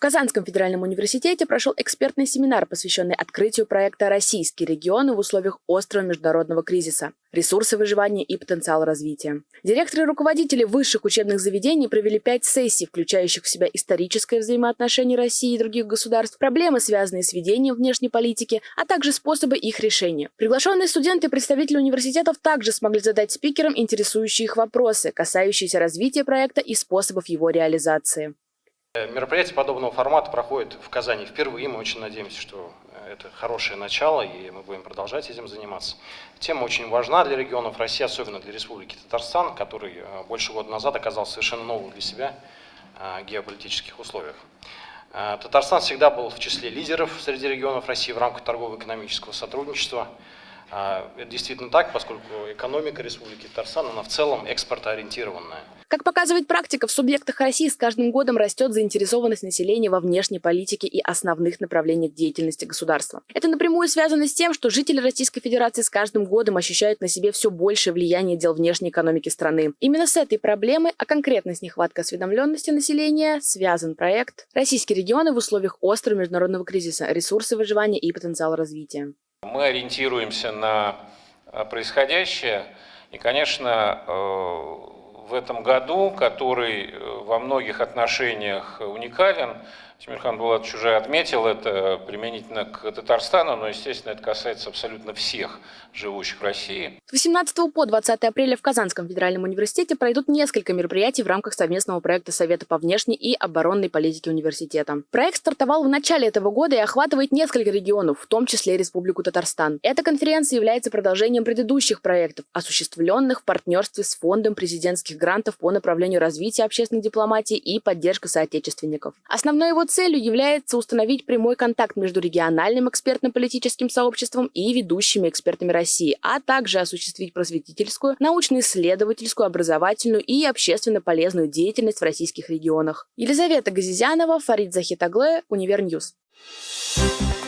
Казанском федеральном университете прошел экспертный семинар, посвященный открытию проекта «Российские регионы в условиях острого международного кризиса. Ресурсы выживания и потенциал развития». Директоры и руководители высших учебных заведений провели пять сессий, включающих в себя историческое взаимоотношение России и других государств, проблемы, связанные с ведением внешней политики, а также способы их решения. Приглашенные студенты и представители университетов также смогли задать спикерам интересующие их вопросы, касающиеся развития проекта и способов его реализации. Э, мероприятие подобного формата проходит в Казани впервые. Мы очень надеемся, что э, это хорошее начало, и мы будем продолжать этим заниматься. Тема очень важна для регионов России, особенно для Республики Татарстан, который э, больше года назад оказался совершенно новым для себя геополитических условиях. Татарстан всегда был в числе лидеров среди регионов России в рамках торгово-экономического сотрудничества – это действительно так, поскольку экономика Республики Татарстан, она в целом экспортоориентированная. Как показывает практика, в субъектах России с каждым годом растет заинтересованность населения во внешней политике и основных направлениях деятельности государства. Это напрямую связано с тем, что жители Российской Федерации с каждым годом ощущают на себе все большее влияние дел внешней экономики страны. Именно с этой проблемой, а конкретно с нехваткой осведомленности населения, связан проект «Российские регионы в условиях острого международного кризиса. Ресурсы выживания и потенциал развития». Мы ориентируемся на э, происходящее. И, конечно, э, в этом году, который э, во многих отношениях уникален, Тимирхан Булатович уже отметил это применительно к Татарстану, но, естественно, это касается абсолютно всех живущих в России. С 18 по 20 апреля в Казанском федеральном университете пройдут несколько мероприятий в рамках совместного проекта Совета по внешней и оборонной политике университета. Проект стартовал в начале этого года и охватывает несколько регионов, в том числе Республику Татарстан. Эта конференция является продолжением предыдущих проектов, осуществленных в партнерстве с Фондом президентских грантов по направлению развития общественной дипломатии и поддержка соотечественников. Основной его целью является установить прямой контакт между региональным экспертно-политическим сообществом и ведущими экспертами России, а также осуществить просветительскую, научно-исследовательскую, образовательную и общественно полезную деятельность в российских регионах. Елизавета Газизянова, Фарид Захитаглы, Univer News. Thank you